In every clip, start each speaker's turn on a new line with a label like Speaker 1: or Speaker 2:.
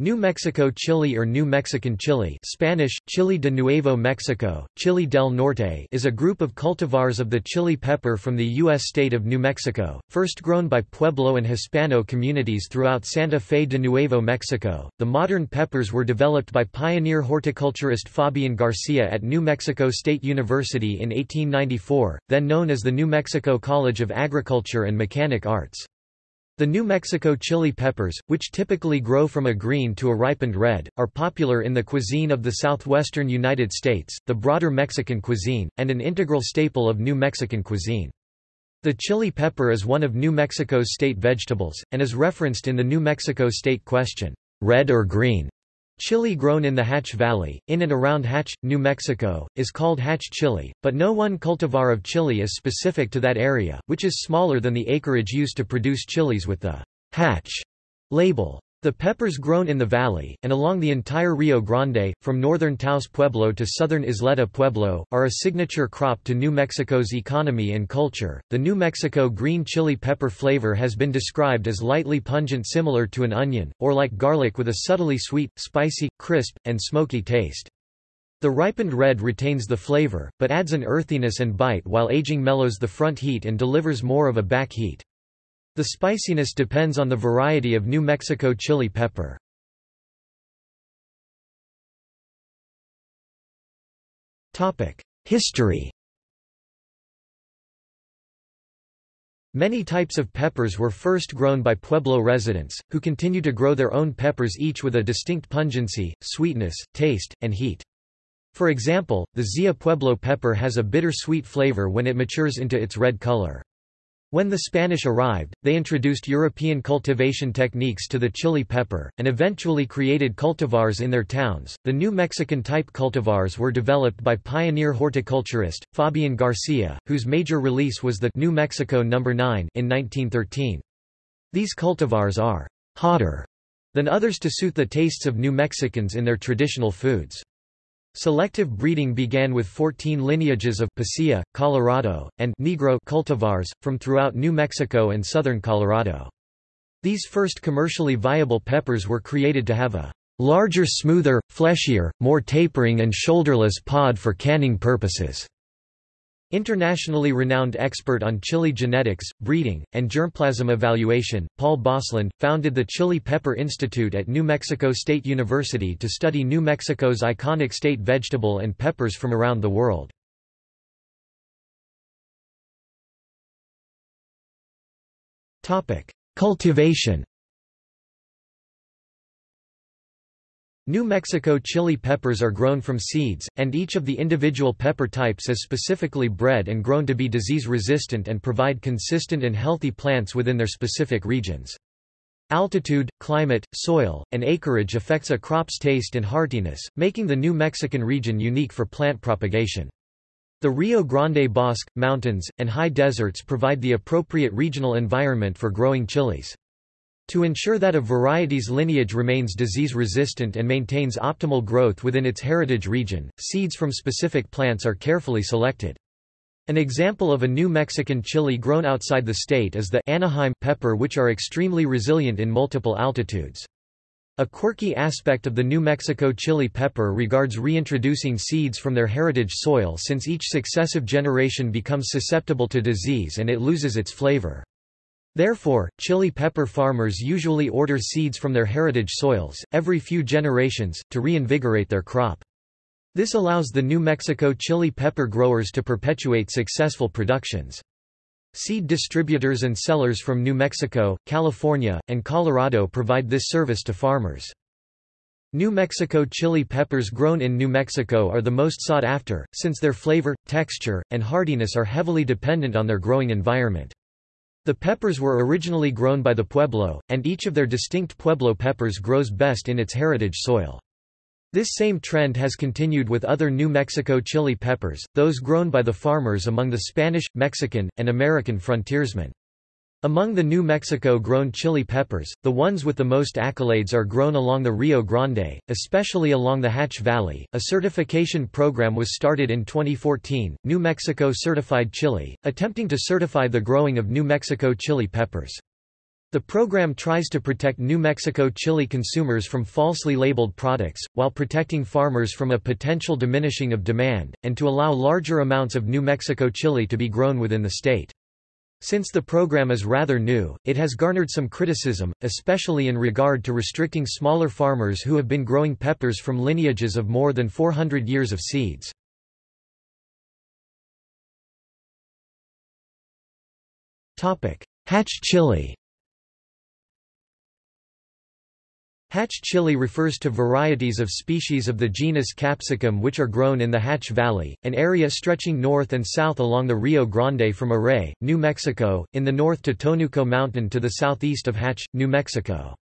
Speaker 1: New Mexico chili or New Mexican chili Spanish, Chili de Nuevo Mexico, Chili del Norte is a group of cultivars of the chili pepper from the U.S. state of New Mexico, first grown by Pueblo and Hispano communities throughout Santa Fe de Nuevo Mexico. The modern peppers were developed by pioneer horticulturist Fabian Garcia at New Mexico State University in 1894, then known as the New Mexico College of Agriculture and Mechanic Arts. The New Mexico chili peppers, which typically grow from a green to a ripened red, are popular in the cuisine of the southwestern United States, the broader Mexican cuisine, and an integral staple of New Mexican cuisine. The chili pepper is one of New Mexico's state vegetables, and is referenced in the New Mexico state question, red or green? Chili grown in the Hatch Valley, in and around Hatch, New Mexico, is called Hatch chili, but no one cultivar of chili is specific to that area, which is smaller than the acreage used to produce chilies with the Hatch label. The peppers grown in the valley, and along the entire Rio Grande, from northern Taos Pueblo to southern Isleta Pueblo, are a signature crop to New Mexico's economy and culture. The New Mexico green chili pepper flavor has been described as lightly pungent similar to an onion, or like garlic with a subtly sweet, spicy, crisp, and smoky taste. The ripened red retains the flavor, but adds an earthiness and bite while aging mellows the front heat and delivers more of a back heat. The spiciness depends on the variety of New Mexico chili pepper. History Many types of peppers were first grown by Pueblo residents, who continue to grow their own peppers each with a distinct pungency, sweetness, taste, and heat. For example, the Zia Pueblo pepper has a bitter-sweet flavor when it matures into its red color. When the Spanish arrived, they introduced European cultivation techniques to the chili pepper, and eventually created cultivars in their towns. The New Mexican type cultivars were developed by pioneer horticulturist, Fabian Garcia, whose major release was the New Mexico No. 9 in 1913. These cultivars are hotter than others to suit the tastes of New Mexicans in their traditional foods. Selective breeding began with 14 lineages of Pasilla, Colorado, and Negro cultivars, from throughout New Mexico and southern Colorado. These first commercially viable peppers were created to have a larger smoother, fleshier, more tapering and shoulderless pod for canning purposes. Internationally renowned expert on chili genetics, breeding, and germplasm evaluation, Paul Bosland, founded the Chili Pepper Institute at New Mexico State University to study New Mexico's iconic state vegetable and peppers from around the world. Cultivation New Mexico chili peppers are grown from seeds, and each of the individual pepper types is specifically bred and grown to be disease-resistant and provide consistent and healthy plants within their specific regions. Altitude, climate, soil, and acreage affects a crop's taste and heartiness, making the New Mexican region unique for plant propagation. The Rio Grande Bosque, mountains, and high deserts provide the appropriate regional environment for growing chilies. To ensure that a variety's lineage remains disease-resistant and maintains optimal growth within its heritage region, seeds from specific plants are carefully selected. An example of a New Mexican chili grown outside the state is the Anaheim pepper which are extremely resilient in multiple altitudes. A quirky aspect of the New Mexico chili pepper regards reintroducing seeds from their heritage soil since each successive generation becomes susceptible to disease and it loses its flavor. Therefore, chili pepper farmers usually order seeds from their heritage soils, every few generations, to reinvigorate their crop. This allows the New Mexico chili pepper growers to perpetuate successful productions. Seed distributors and sellers from New Mexico, California, and Colorado provide this service to farmers. New Mexico chili peppers grown in New Mexico are the most sought after, since their flavor, texture, and hardiness are heavily dependent on their growing environment. The peppers were originally grown by the Pueblo, and each of their distinct Pueblo peppers grows best in its heritage soil. This same trend has continued with other New Mexico chili peppers, those grown by the farmers among the Spanish, Mexican, and American frontiersmen. Among the New Mexico-grown chili peppers, the ones with the most accolades are grown along the Rio Grande, especially along the Hatch Valley. A certification program was started in 2014, New Mexico Certified Chili, attempting to certify the growing of New Mexico chili peppers. The program tries to protect New Mexico chili consumers from falsely labeled products, while protecting farmers from a potential diminishing of demand, and to allow larger amounts of New Mexico chili to be grown within the state. Since the program is rather new, it has garnered some criticism, especially in regard to restricting smaller farmers who have been growing peppers from lineages of more than 400 years of seeds. Hatch chili Hatch chili refers to varieties of species of the genus Capsicum which are grown in the Hatch Valley, an area stretching north and south along the Rio Grande from Arrey, New Mexico, in the north to Tonuco Mountain to the southeast of Hatch, New Mexico.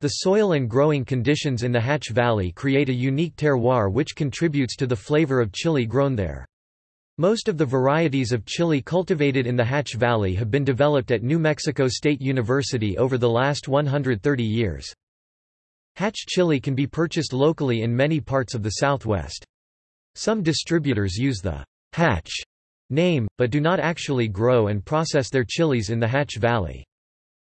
Speaker 1: The soil and growing conditions in the Hatch Valley create a unique terroir which contributes to the flavor of chili grown there. Most of the varieties of chili cultivated in the Hatch Valley have been developed at New Mexico State University over the last 130 years. Hatch chili can be purchased locally in many parts of the Southwest. Some distributors use the Hatch name, but do not actually grow and process their chilies in the Hatch Valley.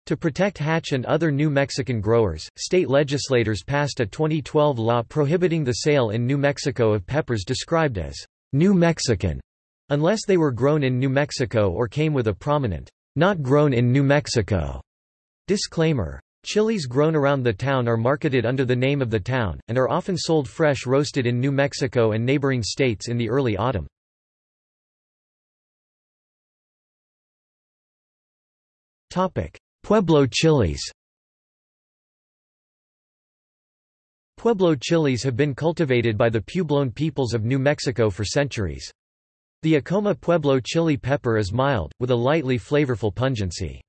Speaker 1: To protect Hatch and other New Mexican growers, state legislators passed a 2012 law prohibiting the sale in New Mexico of peppers described as New Mexican, unless they were grown in New Mexico or came with a prominent, not grown in New Mexico disclaimer. Chilies grown around the town are marketed under the name of the town, and are often sold fresh roasted in New Mexico and neighboring states in the early autumn. Pueblo chilies Pueblo chilies have been cultivated by the Puebloan peoples of New Mexico for centuries. The Acoma Pueblo chili pepper is mild, with a lightly flavorful pungency.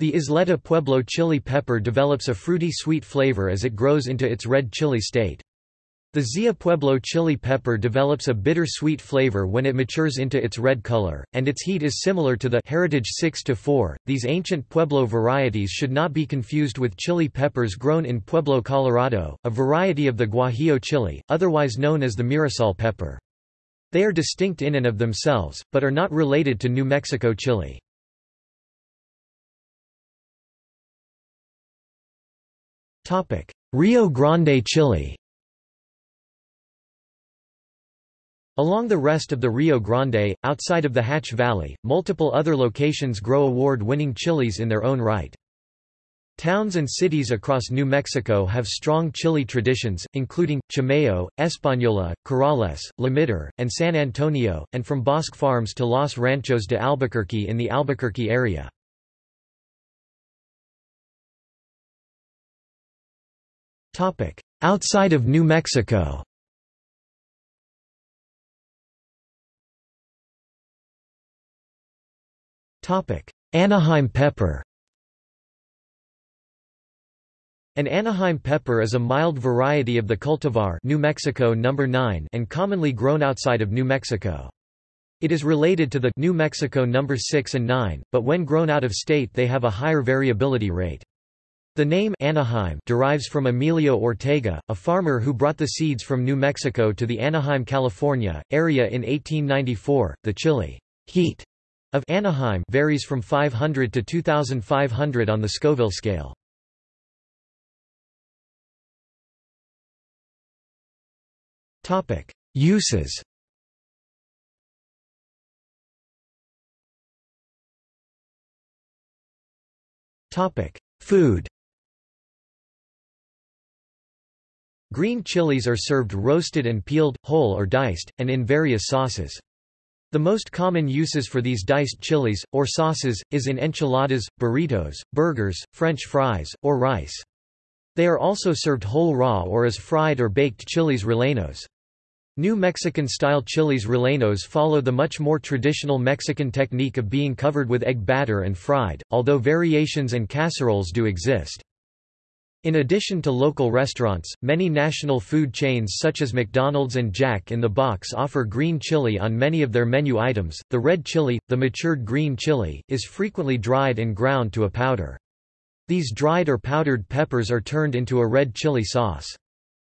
Speaker 1: The Isleta Pueblo chili pepper develops a fruity sweet flavor as it grows into its red chili state. The Zia Pueblo chili pepper develops a bitter-sweet flavor when it matures into its red color, and its heat is similar to the Heritage 6 to 4. These ancient Pueblo varieties should not be confused with chili peppers grown in Pueblo, Colorado, a variety of the Guajillo chili, otherwise known as the Mirasol pepper. They are distinct in and of themselves, but are not related to New Mexico chili. Rio Grande Chile Along the rest of the Rio Grande, outside of the Hatch Valley, multiple other locations grow award-winning chilies in their own right. Towns and cities across New Mexico have strong chili traditions, including, Chimayo, Española, Corrales, Lemitar, and San Antonio, and from Bosque Farms to Los Ranchos de Albuquerque in the Albuquerque area. Outside of New Mexico Anaheim pepper An Anaheim pepper is a mild variety of the cultivar New Mexico No. 9 and commonly grown outside of New Mexico. It is related to the New Mexico No. 6 and 9, but when grown out of state they have a higher variability rate. The name Anaheim derives from Emilio Ortega, a farmer who brought the seeds from New Mexico to the Anaheim, California, area in 1894. The chili heat of Anaheim varies from 500 to 2500 on the Scoville scale. Uses. Food. Green chilies are served roasted and peeled, whole or diced, and in various sauces. The most common uses for these diced chilies, or sauces, is in enchiladas, burritos, burgers, french fries, or rice. They are also served whole raw or as fried or baked chiles rellenos. New Mexican-style chiles rellenos follow the much more traditional Mexican technique of being covered with egg batter and fried, although variations and casseroles do exist. In addition to local restaurants, many national food chains such as McDonald's and Jack in the Box offer green chili on many of their menu items. The red chili, the matured green chili, is frequently dried and ground to a powder. These dried or powdered peppers are turned into a red chili sauce.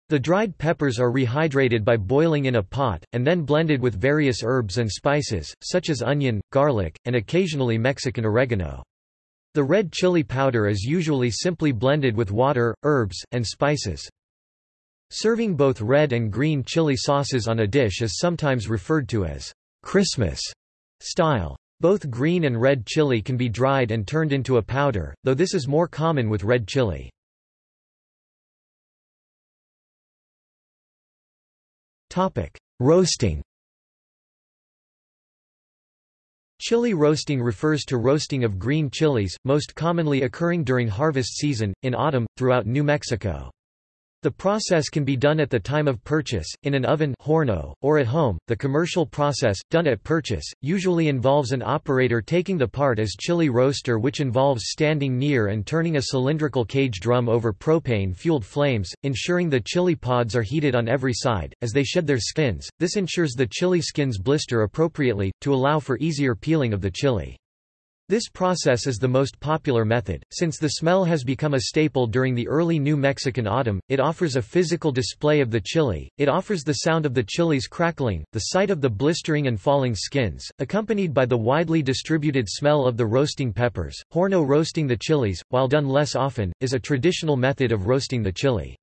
Speaker 1: The dried peppers are rehydrated by boiling in a pot, and then blended with various herbs and spices, such as onion, garlic, and occasionally Mexican oregano. The red chili powder is usually simply blended with water, herbs, and spices. Serving both red and green chili sauces on a dish is sometimes referred to as Christmas style. Both green and red chili can be dried and turned into a powder, though this is more common with red chili. Roasting Chili roasting refers to roasting of green chilies, most commonly occurring during harvest season, in autumn, throughout New Mexico. The process can be done at the time of purchase, in an oven horno, or at home. The commercial process, done at purchase, usually involves an operator taking the part as chili roaster which involves standing near and turning a cylindrical cage drum over propane-fueled flames, ensuring the chili pods are heated on every side, as they shed their skins. This ensures the chili skins blister appropriately, to allow for easier peeling of the chili. This process is the most popular method, since the smell has become a staple during the early New Mexican autumn, it offers a physical display of the chili, it offers the sound of the chilies crackling, the sight of the blistering and falling skins, accompanied by the widely distributed smell of the roasting peppers. Horno roasting the chilies, while done less often, is a traditional method of roasting the chili.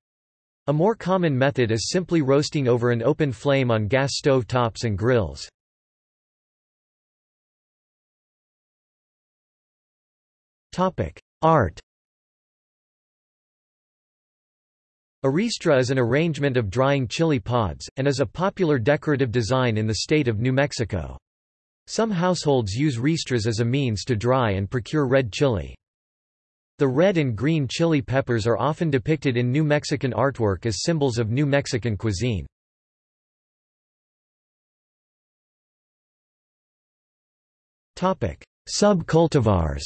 Speaker 1: A more common method is simply roasting over an open flame on gas stove tops and grills. Art A ristra is an arrangement of drying chili pods, and is a popular decorative design in the state of New Mexico. Some households use ristras as a means to dry and procure red chili. The red and green chili peppers are often depicted in New Mexican artwork as symbols of New Mexican cuisine. Subcultivars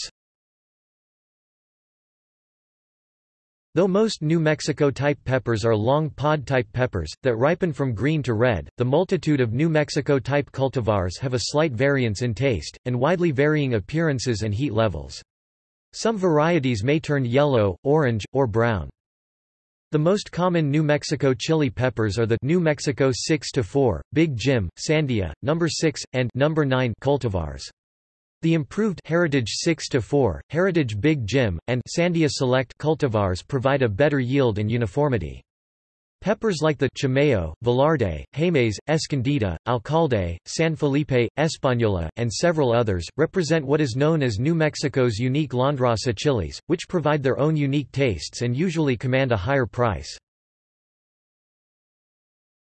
Speaker 1: Though most New Mexico-type peppers are long pod-type peppers, that ripen from green to red, the multitude of New Mexico-type cultivars have a slight variance in taste, and widely varying appearances and heat levels. Some varieties may turn yellow, orange, or brown. The most common New Mexico chili peppers are the New Mexico 6-4, Big Jim, Sandia, No. 6, and No. 9 cultivars. The improved Heritage 6-4, Heritage Big Jim, and Sandia Select cultivars provide a better yield and uniformity. Peppers like the Chimayo, Velarde, Jemez, Escondida, Alcalde, San Felipe, Española, and several others, represent what is known as New Mexico's unique landrace chilies, which provide their own unique tastes and usually command a higher price.